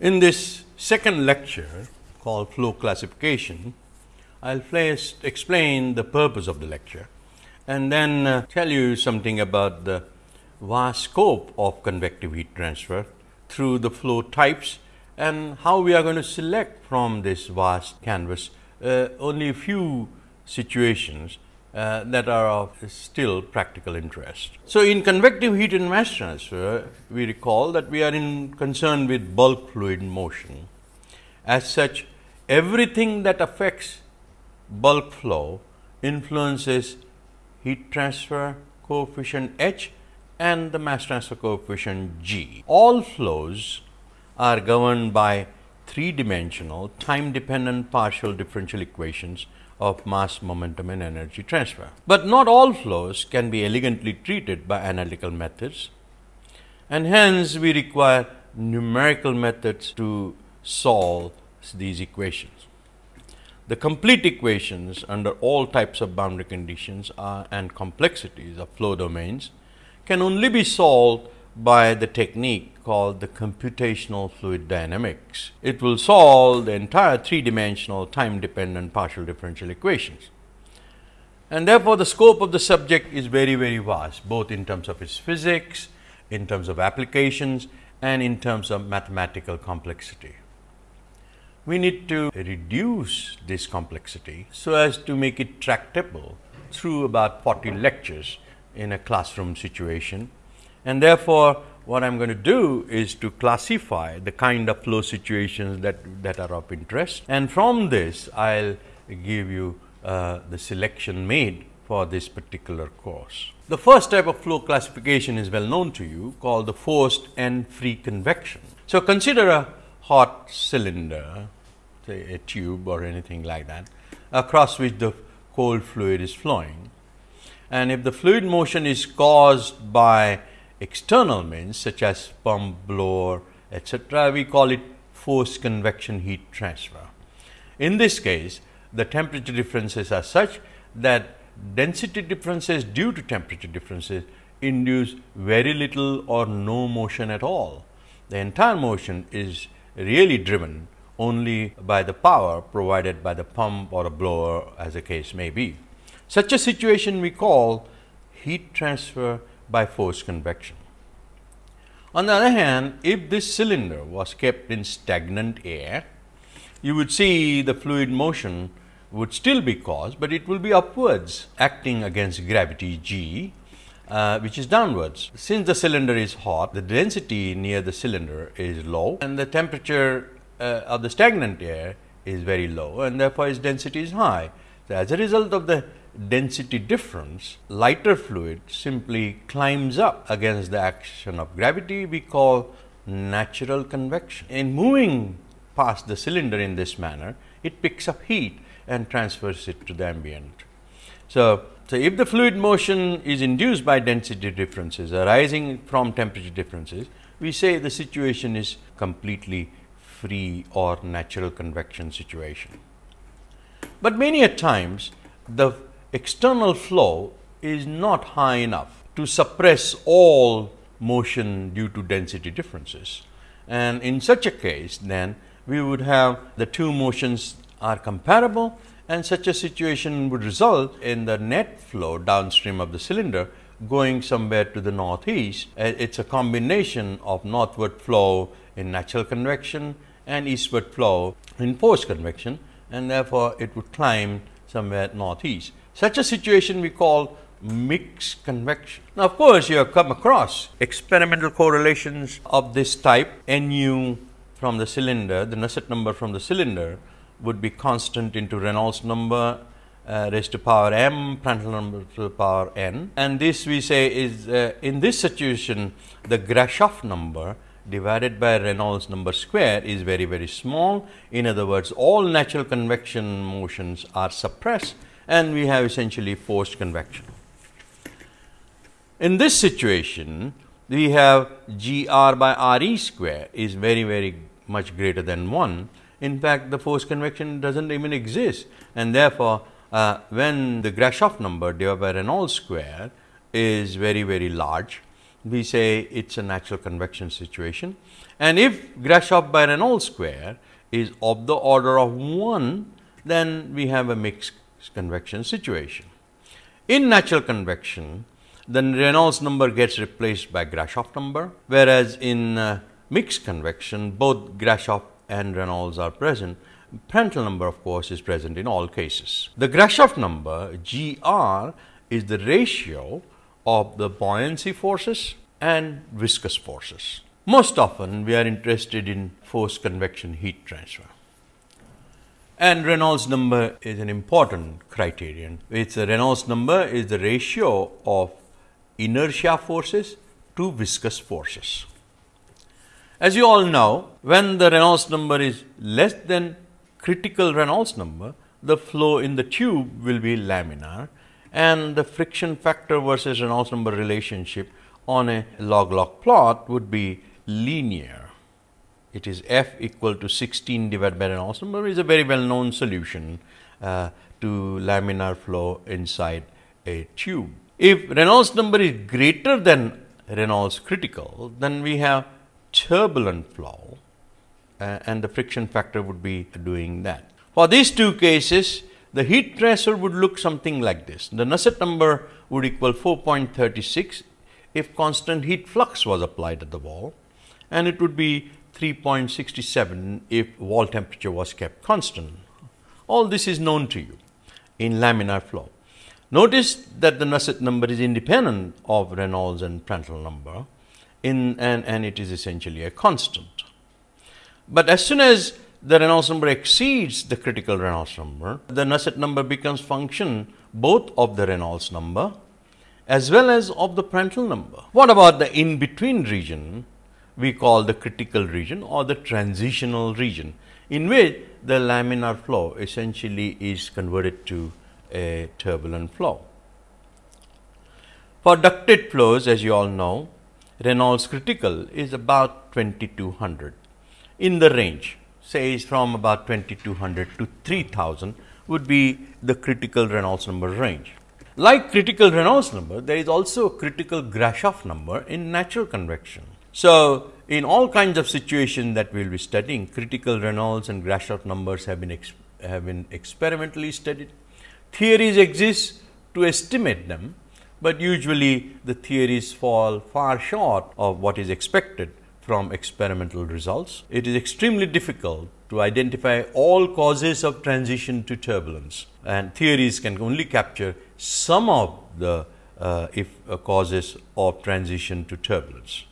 In this second lecture called flow classification, I will first explain the purpose of the lecture and then uh, tell you something about the vast scope of convective heat transfer through the flow types and how we are going to select from this vast canvas uh, only a few situations uh, that are of still practical interest. So, in convective heat and mass transfer, we recall that we are in concern with bulk fluid motion. As such, everything that affects bulk flow influences heat transfer coefficient H and the mass transfer coefficient G. All flows are governed by three dimensional time dependent partial differential equations of mass, momentum and energy transfer. But not all flows can be elegantly treated by analytical methods and hence we require numerical methods to solve these equations. The complete equations under all types of boundary conditions are, and complexities of flow domains can only be solved by the technique called the computational fluid dynamics. It will solve the entire three dimensional time dependent partial differential equations. And therefore, the scope of the subject is very, very vast, both in terms of its physics, in terms of applications and in terms of mathematical complexity. We need to reduce this complexity so as to make it tractable through about 40 lectures in a classroom situation and therefore, what I am going to do is to classify the kind of flow situations that, that are of interest and from this I will give you uh, the selection made for this particular course. The first type of flow classification is well known to you called the forced and free convection. So, consider a hot cylinder say a tube or anything like that across which the cold fluid is flowing and if the fluid motion is caused by external means such as pump, blower, etc., we call it forced convection heat transfer. In this case, the temperature differences are such that density differences due to temperature differences induce very little or no motion at all. The entire motion is really driven only by the power provided by the pump or a blower as the case may be. Such a situation we call heat transfer by forced convection. On the other hand, if this cylinder was kept in stagnant air, you would see the fluid motion would still be caused, but it will be upwards acting against gravity g, uh, which is downwards. Since the cylinder is hot, the density near the cylinder is low and the temperature uh, of the stagnant air is very low and therefore, its density is high. So, as a result of the density difference, lighter fluid simply climbs up against the action of gravity we call natural convection. In moving past the cylinder in this manner, it picks up heat and transfers it to the ambient. So, so if the fluid motion is induced by density differences arising from temperature differences, we say the situation is completely free or natural convection situation. But many a times the external flow is not high enough to suppress all motion due to density differences. And in such a case then we would have the two motions are comparable and such a situation would result in the net flow downstream of the cylinder going somewhere to the northeast. Uh, it is a combination of northward flow in natural convection and eastward flow in forced convection and therefore, it would climb somewhere northeast. Such a situation we call mixed convection. Now, of course, you have come across experimental correlations of this type Nu from the cylinder, the Nusselt number from the cylinder would be constant into Reynolds number uh, raised to power m, Prandtl number to the power n. And this we say is uh, in this situation the Grashof number divided by Reynolds number square is very very small. In other words, all natural convection motions are suppressed and we have essentially forced convection. In this situation, we have G r by R e square is very very much greater than 1. In fact, the forced convection does not even exist and therefore, uh, when the Grashof number divided by Reynolds square is very very large, we say it is a natural convection situation. And if Grashof by Reynolds square is of the order of 1, then we have a mixed convection situation. In natural convection, the Reynolds number gets replaced by Grashof number, whereas in uh, mixed convection, both Grashof and Reynolds are present. Prandtl number of course is present in all cases. The Grashof number GR is the ratio of the buoyancy forces and viscous forces. Most often we are interested in forced convection heat transfer. And Reynolds number is an important criterion. It's Reynolds number is the ratio of inertia forces to viscous forces. As you all know, when the Reynolds number is less than critical Reynolds number, the flow in the tube will be laminar and the friction factor versus Reynolds number relationship on a log log plot would be linear. It is f equal to 16 divided by Reynolds number is a very well known solution uh, to laminar flow inside a tube. If Reynolds number is greater than Reynolds critical, then we have turbulent flow uh, and the friction factor would be doing that. For these two cases, the heat transfer would look something like this. The Nusselt number would equal 4.36 if constant heat flux was applied at the wall and it would be 3.67 if wall temperature was kept constant. All this is known to you in laminar flow. Notice that the Nusselt number is independent of Reynolds and Prandtl number in and, and it is essentially a constant. But as soon as the Reynolds number exceeds the critical Reynolds number, the Nusselt number becomes function both of the Reynolds number as well as of the Prandtl number. What about the in between region we call the critical region or the transitional region in which the laminar flow essentially is converted to a turbulent flow. For ducted flows as you all know Reynolds critical is about 2200 in the range says from about 2200 to 3000 would be the critical Reynolds number range. Like critical Reynolds number, there is also a critical Grashof number in natural convection. So, in all kinds of situations that we will be studying, critical Reynolds and Grashof numbers have been, have been experimentally studied. Theories exist to estimate them, but usually the theories fall far short of what is expected from experimental results. It is extremely difficult to identify all causes of transition to turbulence and theories can only capture some of the uh, if uh, causes of transition to turbulence.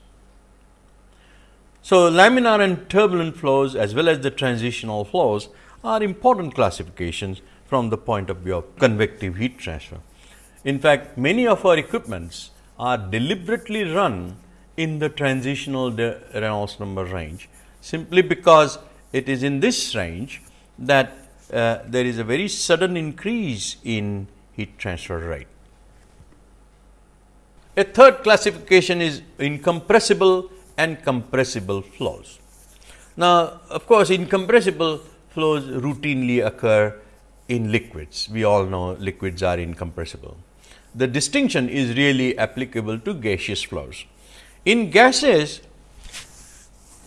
So, laminar and turbulent flows as well as the transitional flows are important classifications from the point of view of convective heat transfer. In fact, many of our equipments are deliberately run in the transitional Reynolds number range simply because it is in this range that uh, there is a very sudden increase in heat transfer rate. A third classification is incompressible and compressible flows. Now, of course, incompressible flows routinely occur in liquids. We all know liquids are incompressible. The distinction is really applicable to gaseous flows. In gases,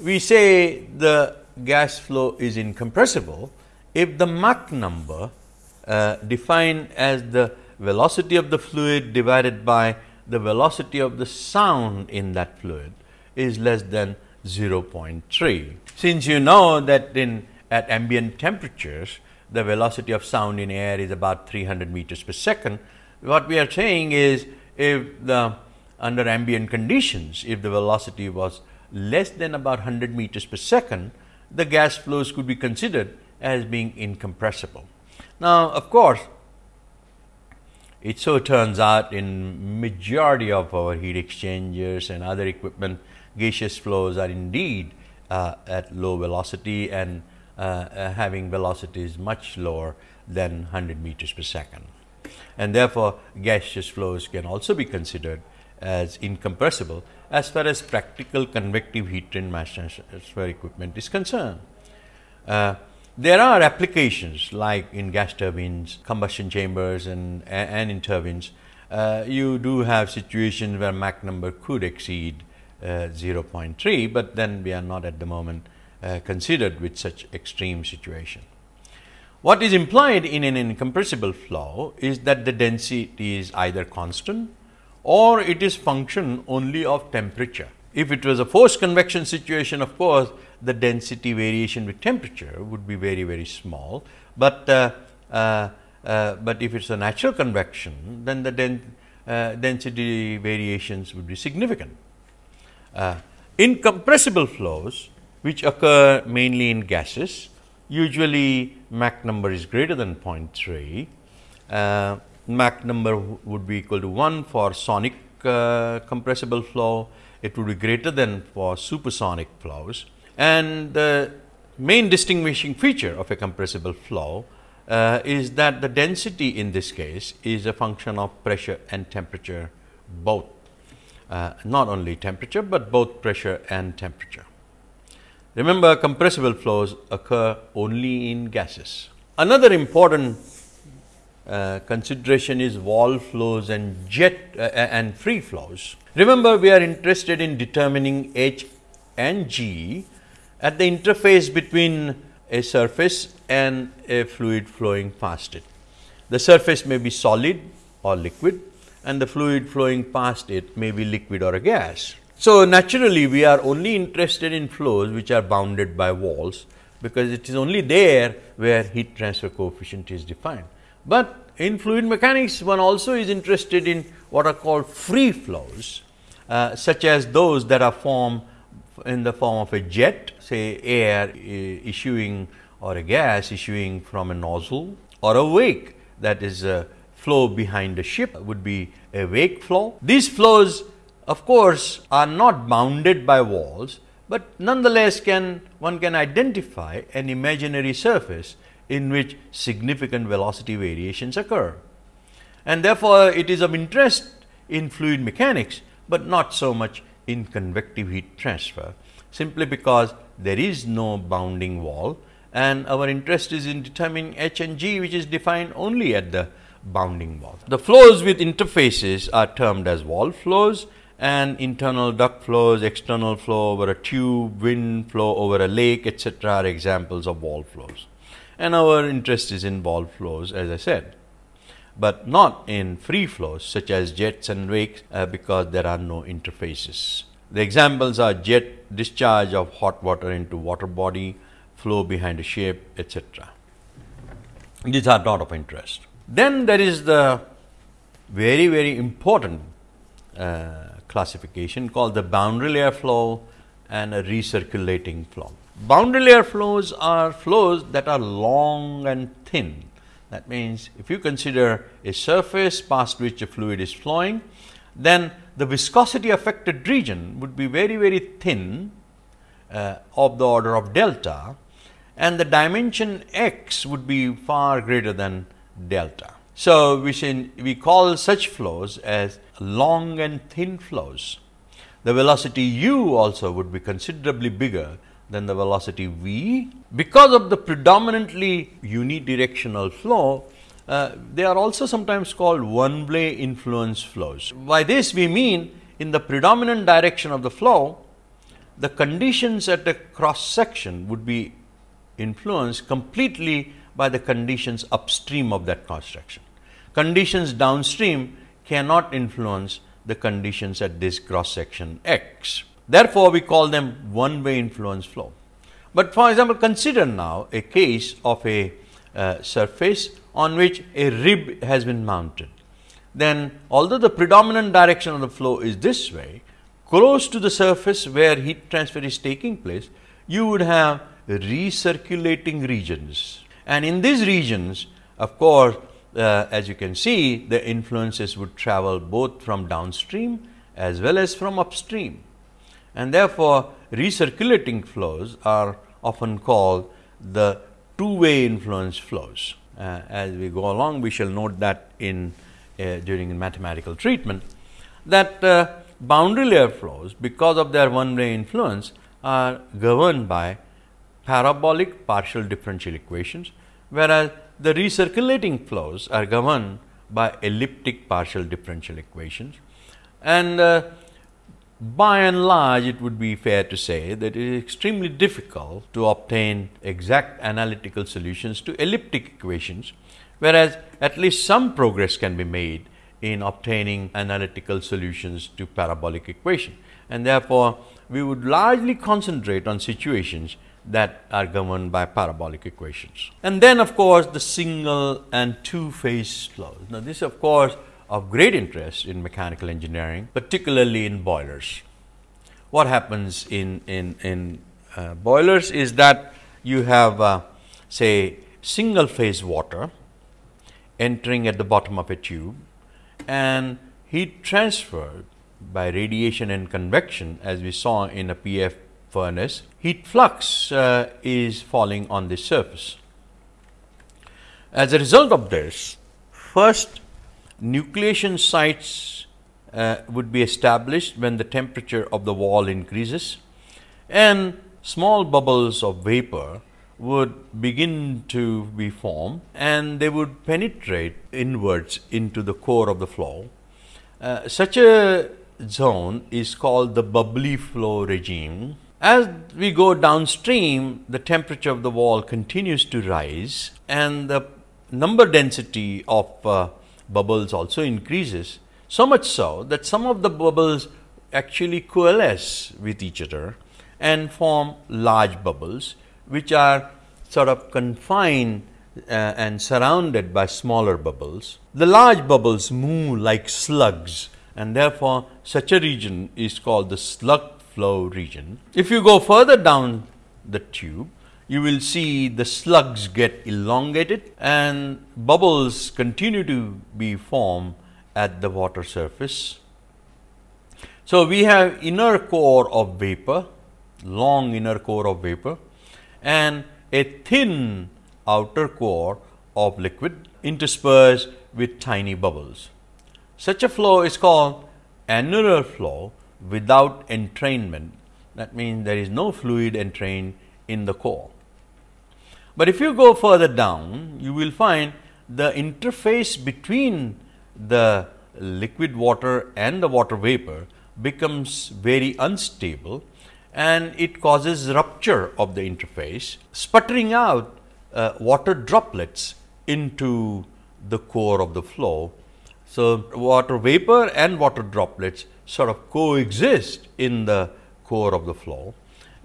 we say the gas flow is incompressible if the Mach number uh, defined as the velocity of the fluid divided by the velocity of the sound in that fluid is less than 0.3. Since you know that in at ambient temperatures the velocity of sound in air is about 300 meters per second, what we are saying is if the under ambient conditions, if the velocity was less than about 100 meters per second, the gas flows could be considered as being incompressible. Now, of course, it so turns out in majority of our heat exchangers and other equipment, gaseous flows are indeed uh, at low velocity and uh, uh, having velocities much lower than 100 meters per second. And therefore, gaseous flows can also be considered as incompressible as far as practical convective heat mass transfer equipment is concerned. Uh, there are applications like in gas turbines, combustion chambers and, and in turbines uh, you do have situations where Mach number could exceed 0.3, but then we are not at the moment uh, considered with such extreme situation. What is implied in an incompressible flow is that the density is either constant or it is function only of temperature. If it was a forced convection situation of course, the density variation with temperature would be very very small, but uh, uh, uh, but if it is a natural convection then the den uh, density variations would be significant. Uh, incompressible flows which occur mainly in gases usually Mach number is greater than 0.3 uh, Mach number would be equal to 1 for sonic uh, compressible flow, it would be greater than for supersonic flows. And the main distinguishing feature of a compressible flow uh, is that the density in this case is a function of pressure and temperature both, uh, not only temperature, but both pressure and temperature. Remember compressible flows occur only in gases. Another important uh, consideration is wall flows and jet uh, and free flows. Remember we are interested in determining H and G at the interface between a surface and a fluid flowing past it. The surface may be solid or liquid and the fluid flowing past it may be liquid or a gas. So, naturally we are only interested in flows which are bounded by walls, because it is only there where heat transfer coefficient is defined. But in fluid mechanics, one also is interested in what are called free flows, uh, such as those that are formed in the form of a jet, say air uh, issuing or a gas issuing from a nozzle or a wake that is a flow behind a ship would be a wake flow. These flows of course, are not bounded by walls, but nonetheless can one can identify an imaginary surface in which significant velocity variations occur. And therefore, it is of interest in fluid mechanics, but not so much in convective heat transfer, simply because there is no bounding wall and our interest is in determining H and G which is defined only at the bounding wall. The flows with interfaces are termed as wall flows and internal duct flows, external flow over a tube, wind flow over a lake etc. are examples of wall flows and our interest is in wall flows as I said, but not in free flows such as jets and wakes uh, because there are no interfaces. The examples are jet discharge of hot water into water body, flow behind a ship etc. These are not of interest. Then there is the very very important uh, classification called the boundary layer flow and a recirculating flow. Boundary layer flows are flows that are long and thin. That means, if you consider a surface past which a fluid is flowing, then the viscosity affected region would be very very thin uh, of the order of delta and the dimension x would be far greater than delta. So, we, say, we call such flows as long and thin flows. The velocity u also would be considerably bigger than the velocity v. Because of the predominantly unidirectional flow, uh, they are also sometimes called one way influence flows. By this we mean in the predominant direction of the flow, the conditions at the cross section would be influenced completely by the conditions upstream of that cross section. Conditions downstream cannot influence the conditions at this cross section x. Therefore, we call them one way influence flow. But for example, consider now a case of a uh, surface on which a rib has been mounted. Then although the predominant direction of the flow is this way, close to the surface where heat transfer is taking place, you would have recirculating regions. And in these regions, of course, uh, as you can see, the influences would travel both from downstream as well as from upstream and therefore, recirculating flows are often called the two way influence flows. Uh, as we go along, we shall note that in uh, during mathematical treatment that uh, boundary layer flows because of their one way influence are governed by parabolic partial differential equations, whereas the recirculating flows are governed by elliptic partial differential equations and uh, by and large it would be fair to say that it is extremely difficult to obtain exact analytical solutions to elliptic equations, whereas at least some progress can be made in obtaining analytical solutions to parabolic equation. And therefore, we would largely concentrate on situations that are governed by parabolic equations. And then of course, the single and two phase flows. Now, this is of course of great interest in mechanical engineering, particularly in boilers. What happens in, in, in uh, boilers is that you have uh, say single phase water entering at the bottom of a tube and heat transfer by radiation and convection as we saw in a PF furnace, heat flux uh, is falling on the surface. As a result of this, first nucleation sites uh, would be established when the temperature of the wall increases and small bubbles of vapor would begin to be formed and they would penetrate inwards into the core of the flow. Uh, such a zone is called the bubbly flow regime. As we go downstream, the temperature of the wall continues to rise and the number density of uh, bubbles also increases, so much so that some of the bubbles actually coalesce with each other and form large bubbles, which are sort of confined uh, and surrounded by smaller bubbles. The large bubbles move like slugs and therefore, such a region is called the slug flow region. If you go further down the tube, you will see the slugs get elongated and bubbles continue to be formed at the water surface. So, we have inner core of vapor, long inner core of vapor and a thin outer core of liquid interspersed with tiny bubbles. Such a flow is called annular flow without entrainment. That means, there is no fluid entrained in the core. But if you go further down, you will find the interface between the liquid water and the water vapor becomes very unstable and it causes rupture of the interface, sputtering out uh, water droplets into the core of the flow. So, water vapor and water droplets sort of coexist in the core of the flow,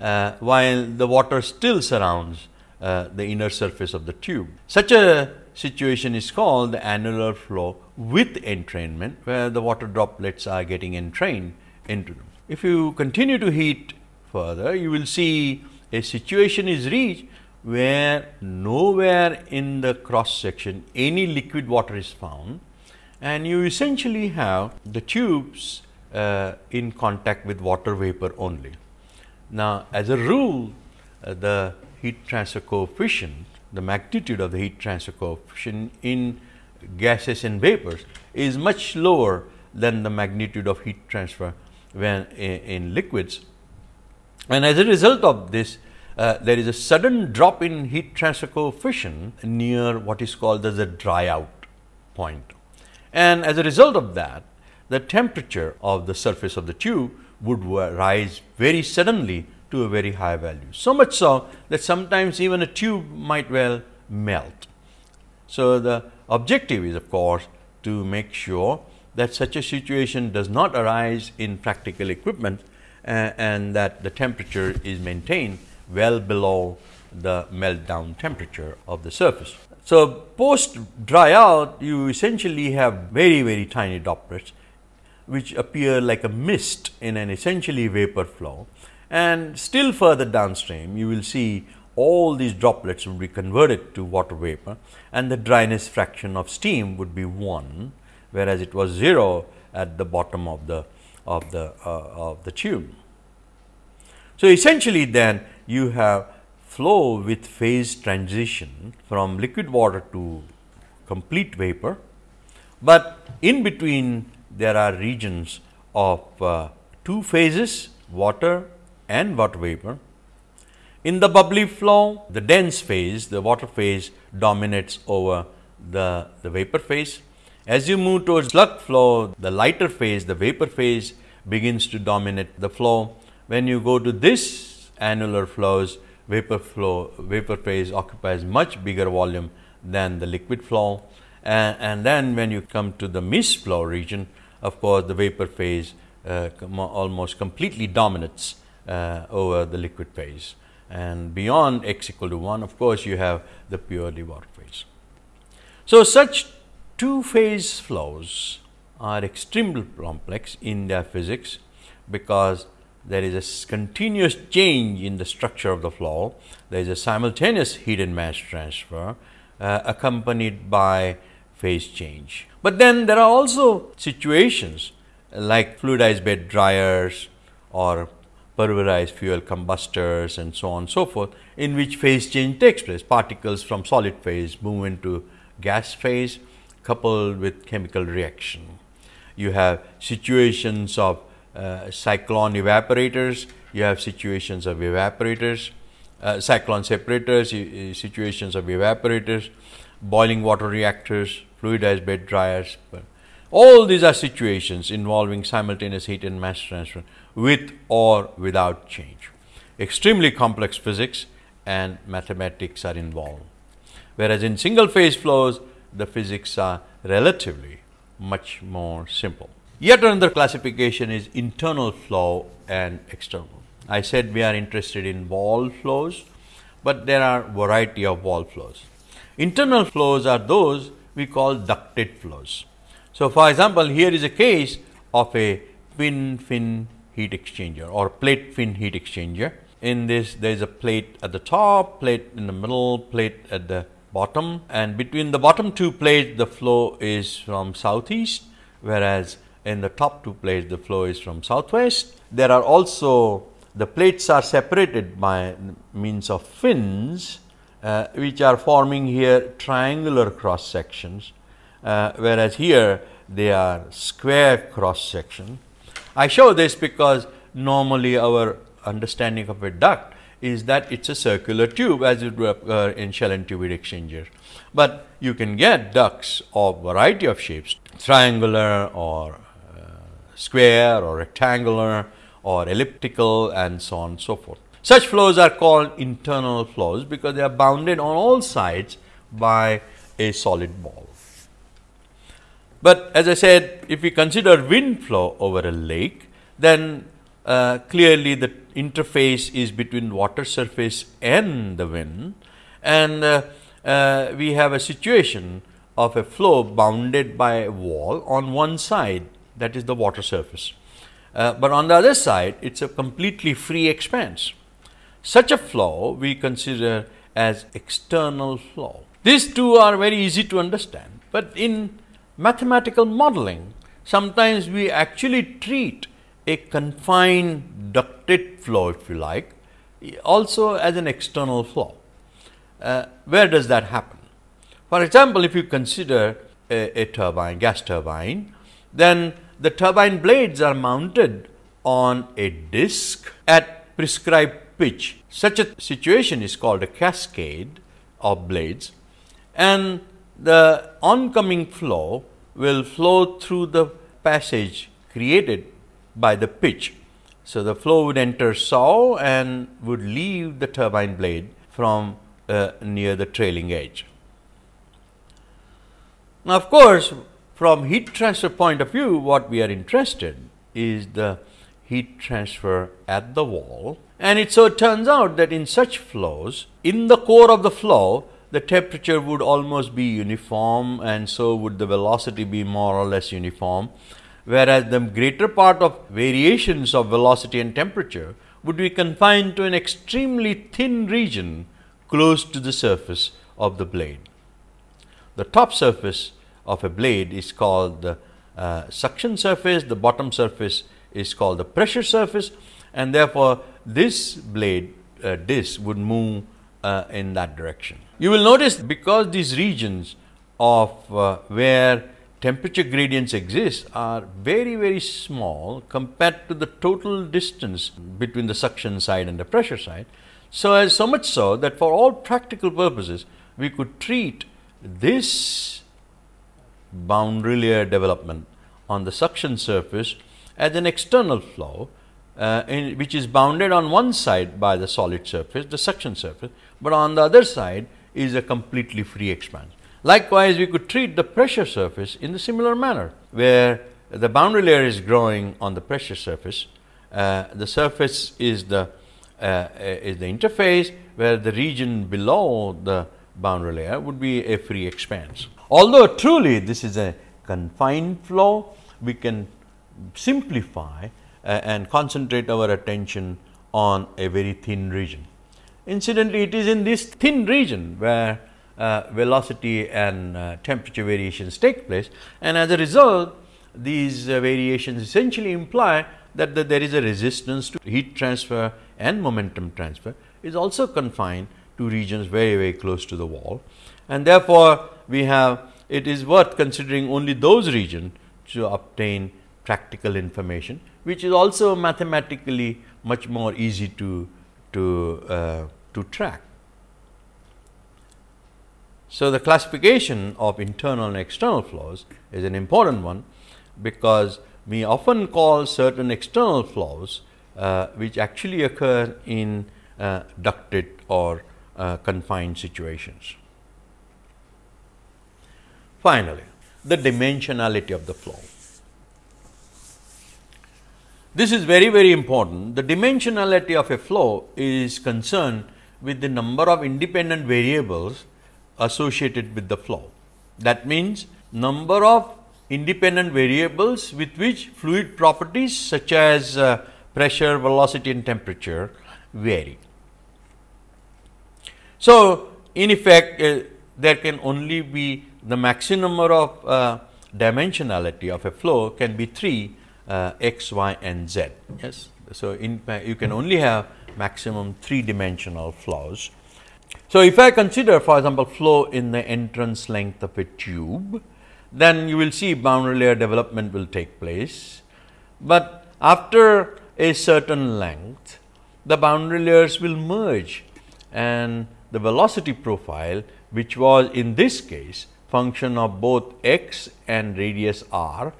uh, while the water still surrounds uh, the inner surface of the tube. Such a situation is called the annular flow with entrainment, where the water droplets are getting entrained into them. If you continue to heat further, you will see a situation is reached where nowhere in the cross section any liquid water is found and you essentially have the tubes uh, in contact with water vapor only. Now, as a rule, uh, the heat transfer coefficient, the magnitude of the heat transfer coefficient in gases and vapors is much lower than the magnitude of heat transfer when in, in liquids. And as a result of this, uh, there is a sudden drop in heat transfer coefficient near what is called as a dry out point. And as a result of that, the temperature of the surface of the tube would rise very suddenly to a very high value. So much so that sometimes even a tube might well melt. So, the objective is of course, to make sure that such a situation does not arise in practical equipment uh, and that the temperature is maintained well below the meltdown temperature of the surface. So, post dry out you essentially have very very tiny droplets which appear like a mist in an essentially vapor flow and still further downstream you will see all these droplets will be converted to water vapor and the dryness fraction of steam would be 1 whereas it was 0 at the bottom of the of the uh, of the tube. So, essentially then you have flow with phase transition from liquid water to complete vapor, but in between there are regions of uh, two phases water and water vapor. In the bubbly flow, the dense phase, the water phase dominates over the, the vapor phase As you move towards slug flow, the lighter phase, the vapor phase begins to dominate the flow. When you go to this annular flows, vapor flow, vapor phase occupies much bigger volume than the liquid flow. And, and then when you come to the mist flow region, of course, the vapor phase uh, almost completely dominates uh, over the liquid phase. And beyond x equal to 1, of course, you have the purely water phase. So, such two phase flows are extremely complex in their physics, because there is a continuous change in the structure of the flow, there is a simultaneous heat and mass transfer uh, accompanied by phase change. But then there are also situations like fluidized bed dryers or pulverized fuel combustors and so on and so forth, in which phase change takes place. Particles from solid phase move into gas phase coupled with chemical reaction. You have situations of uh, cyclone evaporators, you have situations of evaporators, uh, cyclone separators, situations of evaporators, boiling water reactors, fluidized bed dryers. All these are situations involving simultaneous heat and mass transfer with or without change. Extremely complex physics and mathematics are involved. Whereas in single phase flows, the physics are relatively much more simple. Yet another classification is internal flow and external. I said we are interested in wall flows, but there are variety of wall flows. Internal flows are those we call ducted flows. So, for example, here is a case of a twin fin heat exchanger or plate fin heat exchanger. In this, there is a plate at the top, plate in the middle, plate at the bottom and between the bottom two plates the flow is from southeast, whereas in the top two plates the flow is from southwest. There are also the plates are separated by means of fins uh, which are forming here triangular cross sections, uh, whereas here they are square cross section. I show this because normally our understanding of a duct is that it is a circular tube as it would occur in shell and tube heat exchanger. But you can get ducts of variety of shapes triangular or square or rectangular or elliptical and so on and so forth. Such flows are called internal flows because they are bounded on all sides by a solid ball. But as I said, if we consider wind flow over a lake, then uh, clearly the interface is between water surface and the wind and uh, uh, we have a situation of a flow bounded by a wall on one side that is the water surface. Uh, but on the other side, it is a completely free expanse. Such a flow we consider as external flow. These two are very easy to understand, but in mathematical modeling, sometimes we actually treat a confined ducted flow, if you like, also as an external flow. Uh, where does that happen? For example, if you consider a, a turbine, gas turbine, then the turbine blades are mounted on a disc at prescribed pitch. Such a situation is called a cascade of blades and the oncoming flow will flow through the passage created by the pitch. So, the flow would enter saw and would leave the turbine blade from uh, near the trailing edge. Now, of course, from heat transfer point of view, what we are interested is the heat transfer at the wall. And it so turns out that in such flows, in the core of the flow, the temperature would almost be uniform and so would the velocity be more or less uniform. Whereas the greater part of variations of velocity and temperature would be confined to an extremely thin region close to the surface of the blade. The top surface of a blade is called the uh, suction surface, the bottom surface is called the pressure surface and therefore, this blade uh, disc would move uh, in that direction. You will notice because these regions of uh, where temperature gradients exist are very very small compared to the total distance between the suction side and the pressure side. So, as so much so that for all practical purposes we could treat this boundary layer development on the suction surface as an external flow uh, in, which is bounded on one side by the solid surface, the suction surface, but on the other side is a completely free expanse. Likewise, we could treat the pressure surface in the similar manner, where the boundary layer is growing on the pressure surface. Uh, the surface is the uh, is the interface, where the region below the boundary layer would be a free expanse. Although truly this is a confined flow, we can simplify and concentrate our attention on a very thin region. Incidentally, it is in this thin region where uh, velocity and uh, temperature variations take place and as a result these uh, variations essentially imply that the, there is a resistance to heat transfer and momentum transfer is also confined to regions very very close to the wall and therefore, we have it is worth considering only those regions to obtain practical information which is also mathematically much more easy to to uh, to track. So, the classification of internal and external flows is an important one, because we often call certain external flows uh, which actually occur in uh, ducted or uh, confined situations. Finally, the dimensionality of the flow. This is very very important. The dimensionality of a flow is concerned with the number of independent variables associated with the flow. That means, number of independent variables with which fluid properties such as uh, pressure, velocity and temperature vary. So, in effect uh, there can only be the maximum number of uh, dimensionality of a flow can be 3 uh, x, y and z. Yes. So, in you can only have maximum 3 dimensional flows so, if I consider for example, flow in the entrance length of a tube, then you will see boundary layer development will take place, but after a certain length the boundary layers will merge and the velocity profile which was in this case function of both x and radius r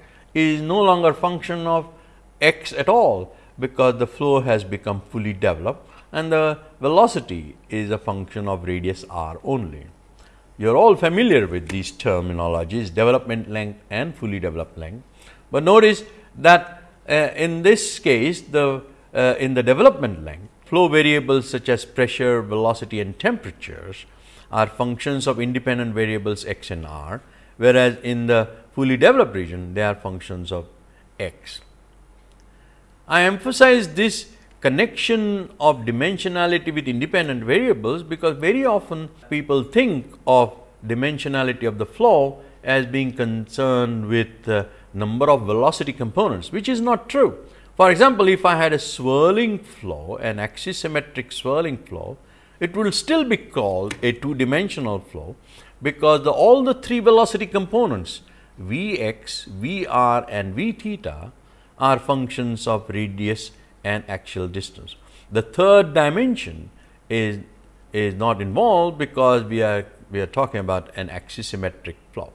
is no longer function of x at all, because the flow has become fully developed and the velocity is a function of radius r only. You are all familiar with these terminologies development length and fully developed length, but notice that uh, in this case the uh, in the development length flow variables such as pressure, velocity and temperatures are functions of independent variables x and r, whereas in the fully developed region they are functions of x. I emphasize this connection of dimensionality with independent variables, because very often people think of dimensionality of the flow as being concerned with the number of velocity components, which is not true. For example, if I had a swirling flow, an axisymmetric swirling flow, it will still be called a two dimensional flow, because the, all the three velocity components v x, v r and v theta are functions of radius and axial distance. The third dimension is, is not involved because we are, we are talking about an axisymmetric flow.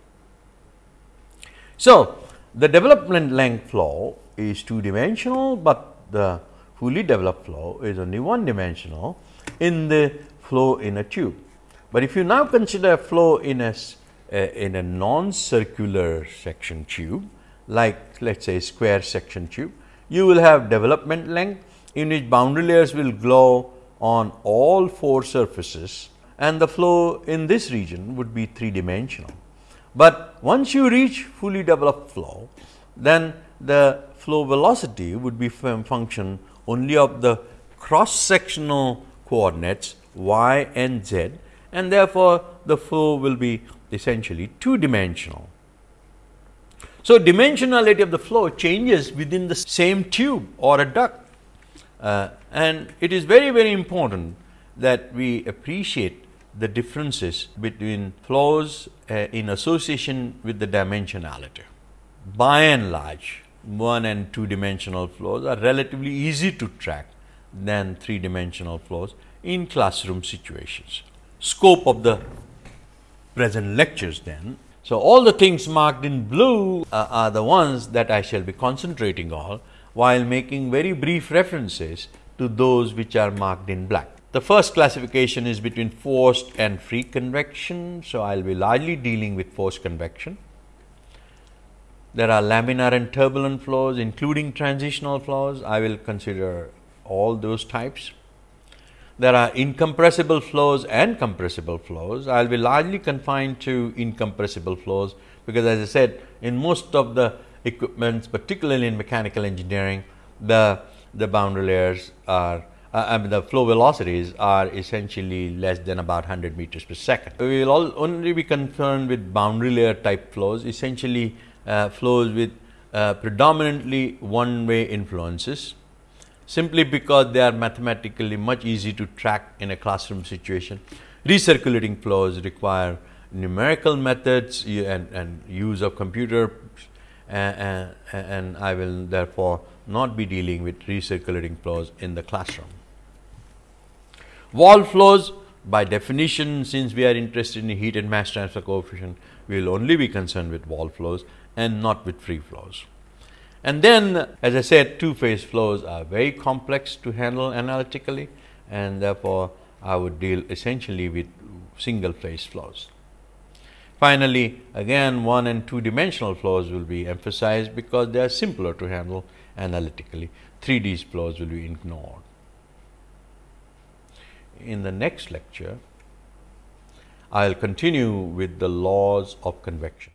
So, the development length flow is two dimensional, but the fully developed flow is only one dimensional in the flow in a tube. But if you now consider flow in a, in a non-circular section tube, like let us say square section tube, you will have development length in which boundary layers will glow on all four surfaces and the flow in this region would be three dimensional. But once you reach fully developed flow, then the flow velocity would be function only of the cross sectional coordinates y and z and therefore, the flow will be essentially two dimensional. So, dimensionality of the flow changes within the same tube or a duct uh, and it is very very important that we appreciate the differences between flows uh, in association with the dimensionality. By and large, one and two dimensional flows are relatively easy to track than three dimensional flows in classroom situations. Scope of the present lectures then So, all the things marked in blue uh, are the ones that I shall be concentrating on while making very brief references to those which are marked in black. The first classification is between forced and free convection. So, I will be largely dealing with forced convection. There are laminar and turbulent flows including transitional flows. I will consider all those types. There are incompressible flows and compressible flows. I will be largely confined to incompressible flows, because as I said in most of the equipments particularly in mechanical engineering the the boundary layers are uh, I mean the flow velocities are essentially less than about 100 meters per second. We will all only be concerned with boundary layer type flows essentially uh, flows with uh, predominantly one way influences simply because they are mathematically much easy to track in a classroom situation. Recirculating flows require numerical methods and, and use of computer and, and I will therefore not be dealing with recirculating flows in the classroom. Wall flows by definition since we are interested in heat and mass transfer coefficient we will only be concerned with wall flows and not with free flows. And then as I said two phase flows are very complex to handle analytically and therefore, I would deal essentially with single phase flows. Finally, again one and two dimensional flows will be emphasized because they are simpler to handle analytically. 3D flows will be ignored. In the next lecture, I will continue with the laws of convection.